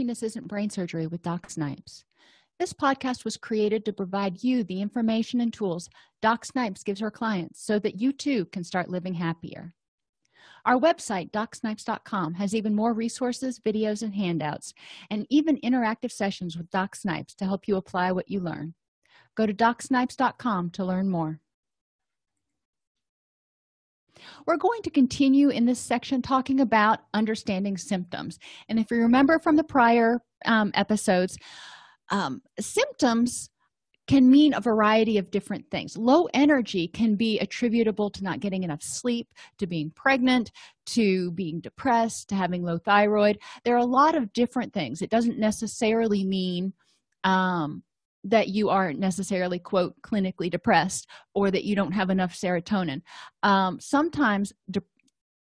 happiness isn't brain surgery with doc snipes. This podcast was created to provide you the information and tools doc snipes gives her clients so that you too can start living happier. Our website docsnipes.com has even more resources videos and handouts and even interactive sessions with doc snipes to help you apply what you learn. Go to docsnipes.com to learn more we're going to continue in this section talking about understanding symptoms. And if you remember from the prior um, episodes um, symptoms can mean a variety of different things. Low energy can be attributable to not getting enough sleep to being pregnant to being depressed to having low thyroid. There are a lot of different things. It doesn't necessarily mean um, that you aren't necessarily quote clinically depressed or that you don't have enough serotonin. Um, sometimes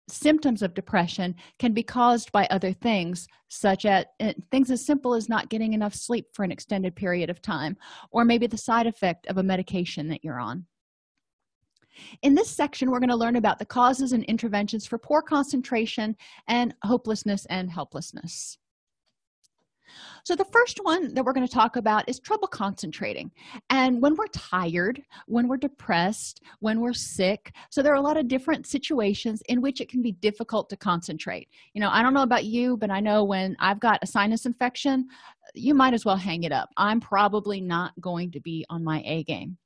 symptoms of depression can be caused by other things such as uh, things as simple as not getting enough sleep for an extended period of time or maybe the side effect of a medication that you're on. In this section we're going to learn about the causes and interventions for poor concentration and hopelessness and helplessness so the first one that we're going to talk about is trouble concentrating. And when we're tired when we're depressed when we're sick so there are a lot of different situations in which it can be difficult to concentrate. You know i don't know about you but i know when i've got a sinus infection you might as well hang it up. I'm probably not going to be on my a game.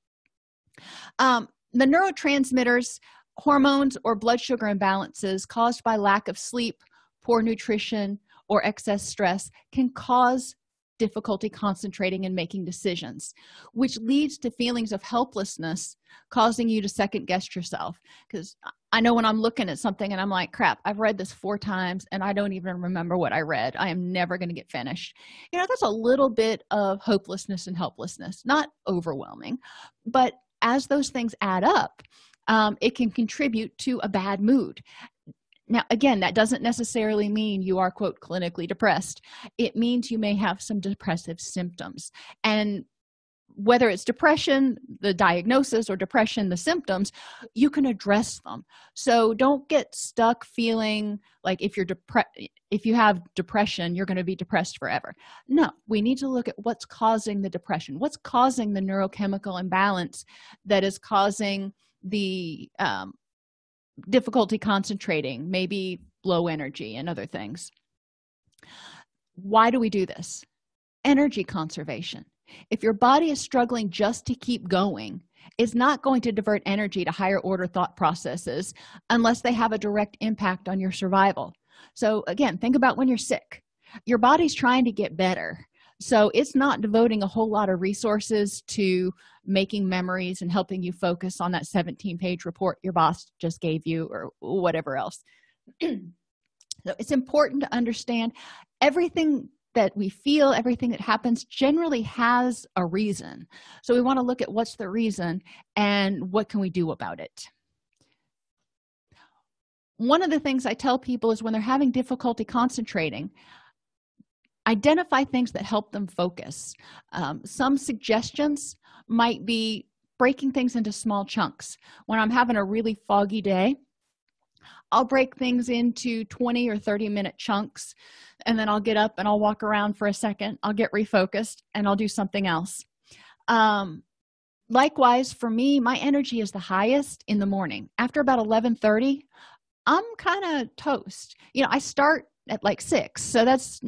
Um, the neurotransmitters hormones or blood sugar imbalances caused by lack of sleep poor nutrition or excess stress can cause difficulty concentrating and making decisions which leads to feelings of helplessness causing you to second guess yourself. Because i know when i'm looking at something and i'm like crap i've read this four times and i don't even remember what i read. I am never going to get finished. You know that's a little bit of hopelessness and helplessness not overwhelming but as those things add up um, it can contribute to a bad mood now again that doesn't necessarily mean you are quote clinically depressed. It means you may have some depressive symptoms. And whether it's depression the diagnosis or depression the symptoms you can address them. So don't get stuck feeling like if you're depressed if you have depression you're going to be depressed forever. No we need to look at what's causing the depression. What's causing the neurochemical imbalance that is causing the um, difficulty concentrating maybe low energy and other things. Why do we do this? Energy conservation. If your body is struggling just to keep going it's not going to divert energy to higher order thought processes unless they have a direct impact on your survival. So again think about when you're sick. Your body's trying to get better so it's not devoting a whole lot of resources to making memories and helping you focus on that 17 page report your boss just gave you or whatever else. So it's important to understand everything that we feel everything that happens generally has a reason. So we want to look at what's the reason and what can we do about it. One of the things i tell people is when they're having difficulty concentrating identify things that help them focus. Um, some suggestions might be breaking things into small chunks. When i'm having a really foggy day i'll break things into 20 or 30 minute chunks and then i'll get up and i'll walk around for a second. I'll get refocused and i'll do something else. Um, likewise for me my energy is the highest in the morning. After about 11 30 i'm kind of toast. You know i start at like six so that's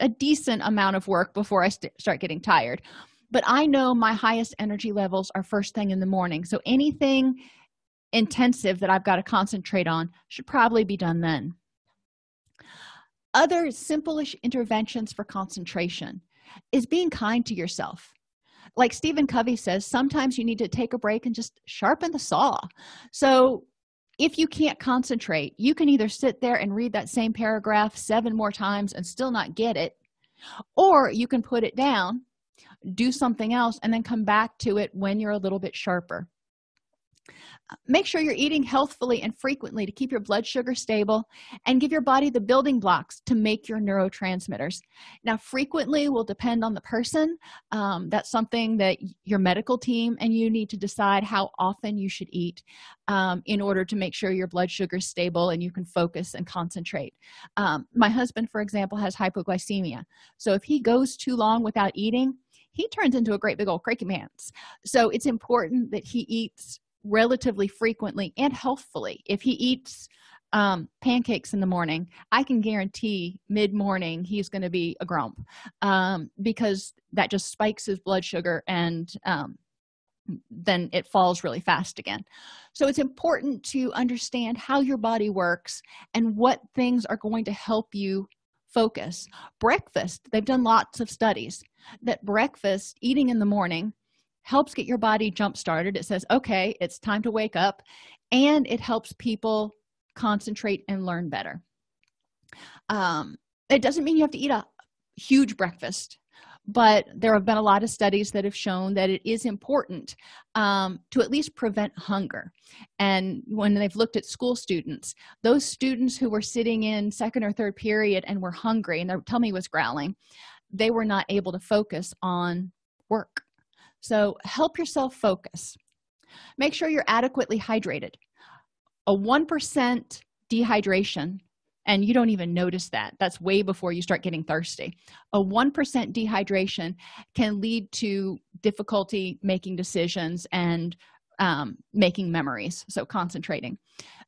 a decent amount of work before i st start getting tired. But i know my highest energy levels are first thing in the morning. So anything intensive that i've got to concentrate on should probably be done then. Other simple-ish interventions for concentration is being kind to yourself. Like stephen covey says sometimes you need to take a break and just sharpen the saw. So if you can't concentrate you can either sit there and read that same paragraph seven more times and still not get it or you can put it down do something else and then come back to it when you're a little bit sharper make sure you're eating healthfully and frequently to keep your blood sugar stable and give your body the building blocks to make your neurotransmitters. Now frequently will depend on the person. Um, that's something that your medical team and you need to decide how often you should eat um, in order to make sure your blood sugar is stable and you can focus and concentrate. Um, my husband for example has hypoglycemia. So if he goes too long without eating he turns into a great big old cranky man. So it's important that he eats relatively frequently and healthfully. If he eats um, pancakes in the morning i can guarantee mid-morning he's going to be a grump um, because that just spikes his blood sugar and um, then it falls really fast again. So it's important to understand how your body works and what things are going to help you focus. Breakfast they've done lots of studies that breakfast eating in the morning helps get your body jump started. It says okay it's time to wake up and it helps people concentrate and learn better. Um, it doesn't mean you have to eat a huge breakfast but there have been a lot of studies that have shown that it is important um, to at least prevent hunger. And when they've looked at school students those students who were sitting in second or third period and were hungry and their tummy was growling they were not able to focus on work so help yourself focus. Make sure you're adequately hydrated. A 1% dehydration and you don't even notice that. That's way before you start getting thirsty. A 1% dehydration can lead to difficulty making decisions and um, making memories so concentrating.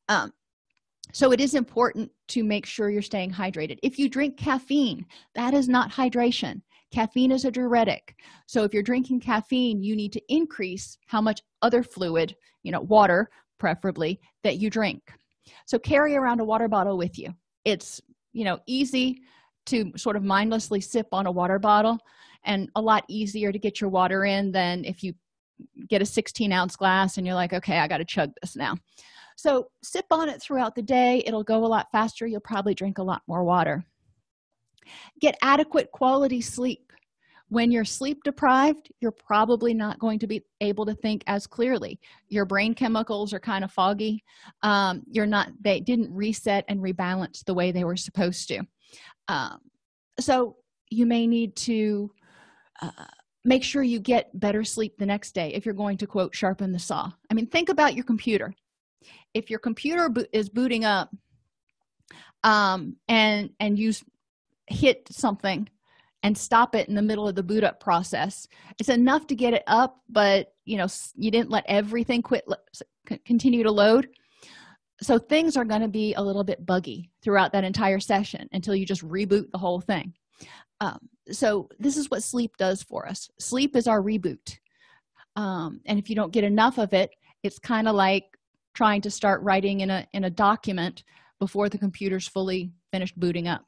Um, so it is important to make sure you're staying hydrated. If you drink caffeine that is not hydration caffeine is a diuretic. So if you're drinking caffeine you need to increase how much other fluid you know water preferably that you drink. So carry around a water bottle with you. It's you know easy to sort of mindlessly sip on a water bottle and a lot easier to get your water in than if you get a 16 ounce glass and you're like okay i got to chug this now. So sip on it throughout the day. It'll go a lot faster. You'll probably drink a lot more water get adequate quality sleep. When you're sleep deprived you're probably not going to be able to think as clearly. Your brain chemicals are kind of foggy. Um, you're not they didn't reset and rebalance the way they were supposed to. Um, so you may need to uh, make sure you get better sleep the next day if you're going to quote sharpen the saw. I mean think about your computer. If your computer bo is booting up um, and and you hit something and stop it in the middle of the boot up process. It's enough to get it up but you know you didn't let everything quit continue to load. So things are going to be a little bit buggy throughout that entire session until you just reboot the whole thing. Um, so this is what sleep does for us. Sleep is our reboot. Um, and if you don't get enough of it it's kind of like trying to start writing in a in a document before the computer's fully finished booting up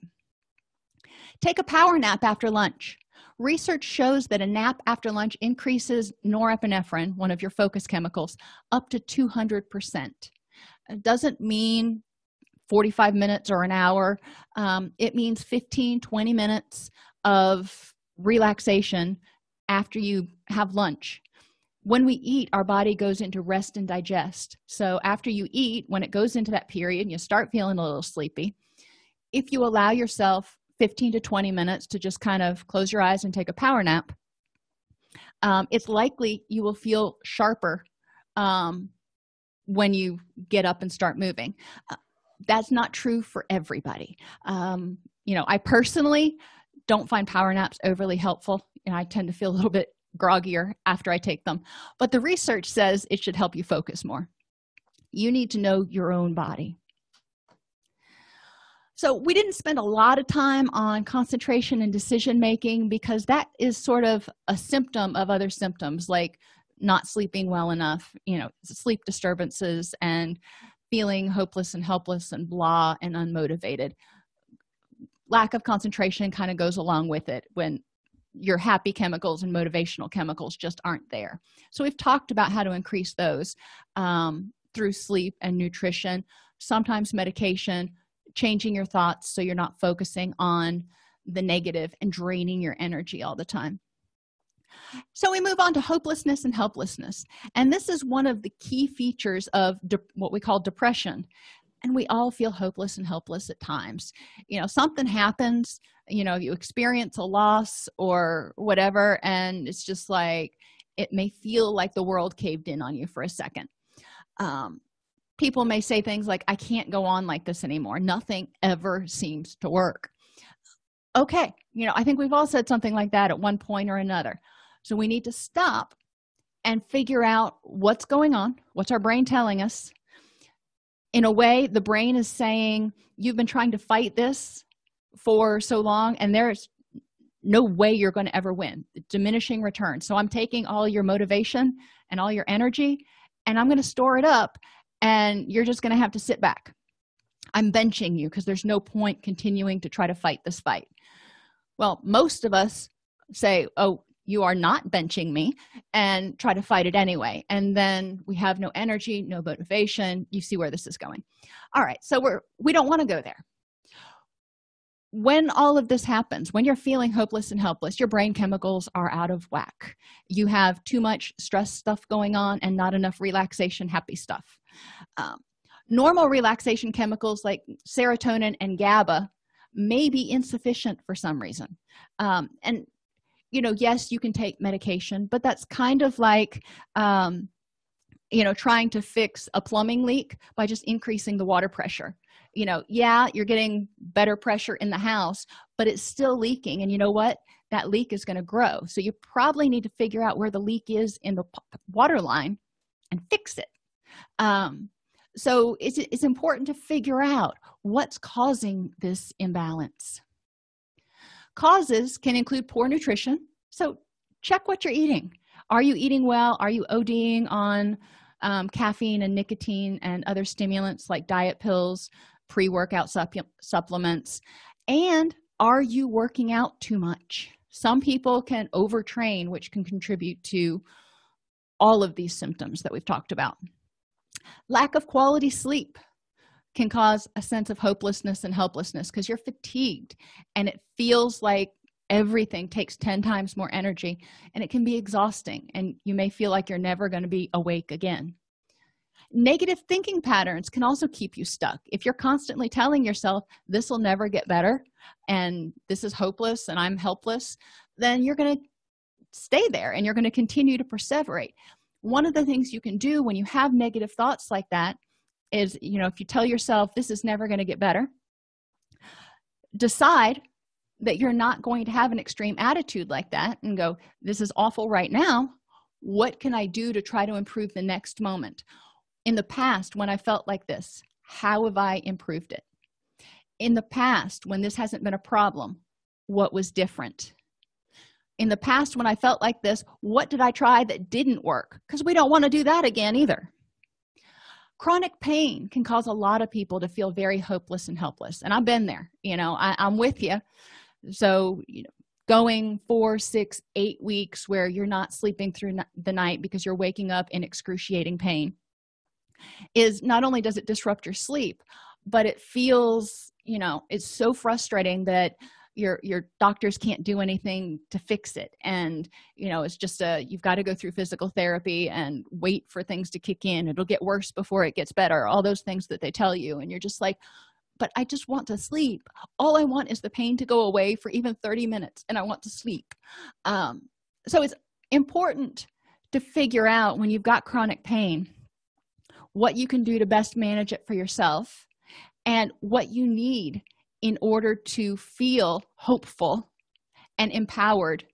take a power nap after lunch. Research shows that a nap after lunch increases norepinephrine one of your focus chemicals up to 200 percent. It doesn't mean 45 minutes or an hour. Um, it means 15 20 minutes of relaxation after you have lunch. When we eat our body goes into rest and digest. So after you eat when it goes into that period you start feeling a little sleepy if you allow yourself 15 to 20 minutes to just kind of close your eyes and take a power nap um, it's likely you will feel sharper um, when you get up and start moving. Uh, that's not true for everybody. Um, you know i personally don't find power naps overly helpful and i tend to feel a little bit groggier after i take them. But the research says it should help you focus more. You need to know your own body so we didn't spend a lot of time on concentration and decision making because that is sort of a symptom of other symptoms like not sleeping well enough you know sleep disturbances and feeling hopeless and helpless and blah and unmotivated. Lack of concentration kind of goes along with it when your happy chemicals and motivational chemicals just aren't there. So we've talked about how to increase those um, through sleep and nutrition sometimes medication changing your thoughts so you're not focusing on the negative and draining your energy all the time. So we move on to hopelessness and helplessness. And this is one of the key features of what we call depression. And we all feel hopeless and helpless at times. You know something happens you know you experience a loss or whatever and it's just like it may feel like the world caved in on you for a second. Um, people may say things like i can't go on like this anymore. Nothing ever seems to work. Okay you know i think we've all said something like that at one point or another. So we need to stop and figure out what's going on what's our brain telling us. In a way the brain is saying you've been trying to fight this for so long and there's no way you're going to ever win. Diminishing return so i'm taking all your motivation and all your energy and i'm going to store it up and you're just going to have to sit back. I'm benching you because there's no point continuing to try to fight this fight. Well most of us say oh you are not benching me and try to fight it anyway. And then we have no energy no motivation. You see where this is going. All right so we're we don't want to go there. When all of this happens when you're feeling hopeless and helpless your brain chemicals are out of whack. You have too much stress stuff going on and not enough relaxation happy stuff um, normal relaxation chemicals like serotonin and gaba may be insufficient for some reason. Um, and you know yes you can take medication but that's kind of like um, you know trying to fix a plumbing leak by just increasing the water pressure. You know yeah you're getting better pressure in the house but it's still leaking. And you know what? That leak is going to grow. So you probably need to figure out where the leak is in the water line and fix it um, so it's, it's important to figure out what's causing this imbalance. Causes can include poor nutrition. So check what you're eating. Are you eating well? Are you oding on um, caffeine and nicotine and other stimulants like diet pills pre-workout supplements? And are you working out too much? Some people can overtrain which can contribute to all of these symptoms that we've talked about lack of quality sleep can cause a sense of hopelessness and helplessness because you're fatigued and it feels like everything takes 10 times more energy and it can be exhausting and you may feel like you're never going to be awake again. Negative thinking patterns can also keep you stuck. If you're constantly telling yourself this will never get better and this is hopeless and i'm helpless then you're going to stay there and you're going to continue to perseverate one of the things you can do when you have negative thoughts like that is you know if you tell yourself this is never going to get better decide that you're not going to have an extreme attitude like that and go this is awful right now. What can i do to try to improve the next moment? In the past when i felt like this how have i improved it? In the past when this hasn't been a problem what was different in the past when i felt like this what did i try that didn't work? Because we don't want to do that again either. Chronic pain can cause a lot of people to feel very hopeless and helpless and i've been there you know I, am with you so you know going four six eight weeks where you're not sleeping through the night because you're waking up in excruciating pain is not only does it disrupt your sleep but it feels you know it's so frustrating that your your doctors can't do anything to fix it. And you know it's just a you've got to go through physical therapy and wait for things to kick in. It'll get worse before it gets better. All those things that they tell you. And you're just like but i just want to sleep. All i want is the pain to go away for even 30 minutes and i want to sleep. Um, so it's important to figure out when you've got chronic pain what you can do to best manage it for yourself and what you need in order to feel hopeful and empowered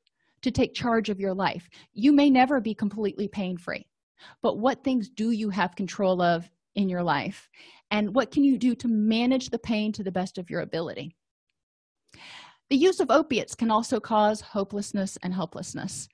to take charge of your life. You may never be completely pain-free but what things do you have control of in your life? And what can you do to manage the pain to the best of your ability? The use of opiates can also cause hopelessness and helplessness.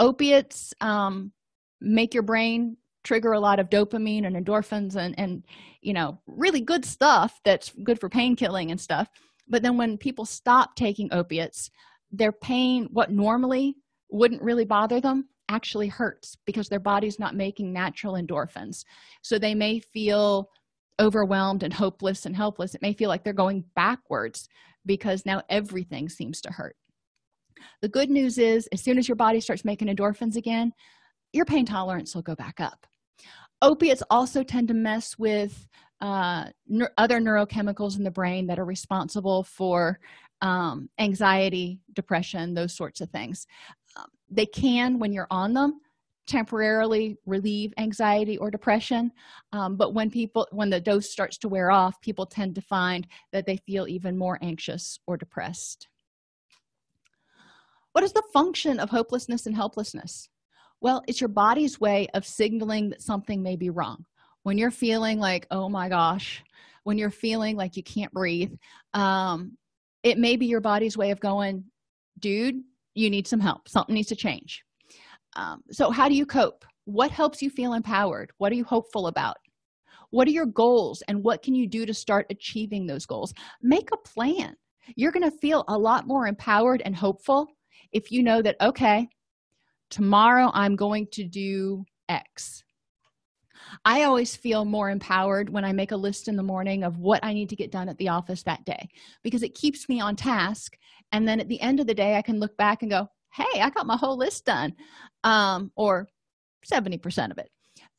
Opiates um, make your brain trigger a lot of dopamine and endorphins and and you know really good stuff that's good for pain killing and stuff. But then when people stop taking opiates their pain what normally wouldn't really bother them actually hurts because their body's not making natural endorphins. So they may feel overwhelmed and hopeless and helpless. It may feel like they're going backwards because now everything seems to hurt. The good news is as soon as your body starts making endorphins again your pain tolerance will go back up. Opiates also tend to mess with uh, other neurochemicals in the brain that are responsible for um, anxiety depression those sorts of things. Um, they can when you're on them temporarily relieve anxiety or depression um, but when people when the dose starts to wear off people tend to find that they feel even more anxious or depressed. What is the function of hopelessness and helplessness well it's your body's way of signaling that something may be wrong. When you're feeling like oh my gosh when you're feeling like you can't breathe um, it may be your body's way of going dude you need some help. Something needs to change. Um, so how do you cope? What helps you feel empowered? What are you hopeful about? What are your goals and what can you do to start achieving those goals? Make a plan. You're going to feel a lot more empowered and hopeful if you know that okay tomorrow i'm going to do x. I always feel more empowered when i make a list in the morning of what i need to get done at the office that day because it keeps me on task. And then at the end of the day i can look back and go hey i got my whole list done um, or 70 percent of it.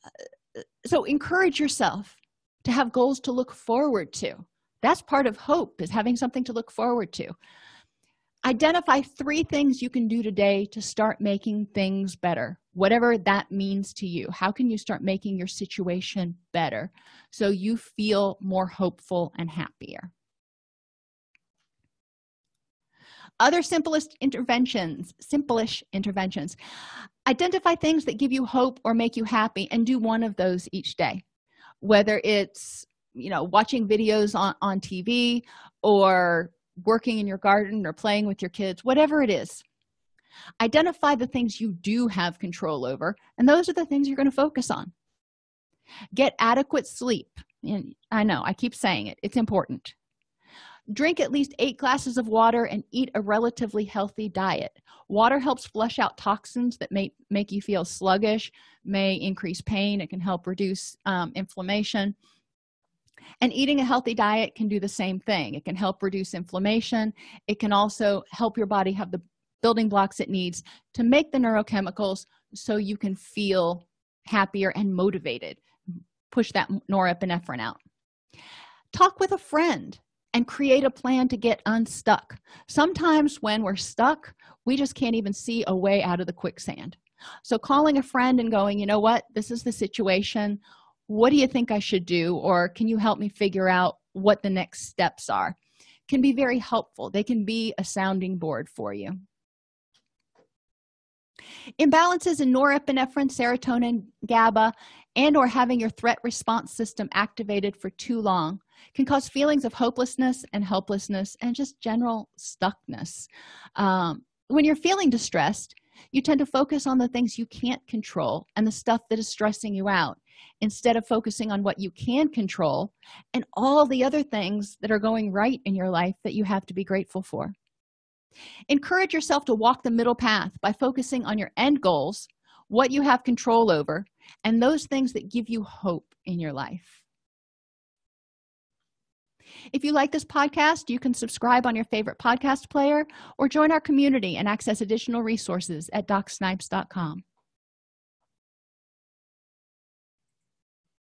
Uh, so encourage yourself to have goals to look forward to. That's part of hope is having something to look forward to identify three things you can do today to start making things better whatever that means to you. How can you start making your situation better so you feel more hopeful and happier? Other simplest interventions simplish interventions. Identify things that give you hope or make you happy and do one of those each day. Whether it's you know watching videos on, on tv or working in your garden or playing with your kids whatever it is identify the things you do have control over and those are the things you're going to focus on. Get adequate sleep. And i know i keep saying it it's important. Drink at least eight glasses of water and eat a relatively healthy diet. Water helps flush out toxins that may make you feel sluggish may increase pain it can help reduce um, inflammation and eating a healthy diet can do the same thing. It can help reduce inflammation. It can also help your body have the building blocks it needs to make the neurochemicals so you can feel happier and motivated. Push that norepinephrine out. Talk with a friend and create a plan to get unstuck. Sometimes when we're stuck we just can't even see a way out of the quicksand. So calling a friend and going you know what? This is the situation what do you think i should do? Or can you help me figure out what the next steps are? Can be very helpful. They can be a sounding board for you. Imbalances in norepinephrine serotonin gaba and or having your threat response system activated for too long can cause feelings of hopelessness and helplessness and just general stuckness. Um, when you're feeling distressed you tend to focus on the things you can't control and the stuff that is stressing you out instead of focusing on what you can control and all the other things that are going right in your life that you have to be grateful for. Encourage yourself to walk the middle path by focusing on your end goals what you have control over and those things that give you hope in your life. If you like this podcast you can subscribe on your favorite podcast player or join our community and access additional resources at docsnipes.com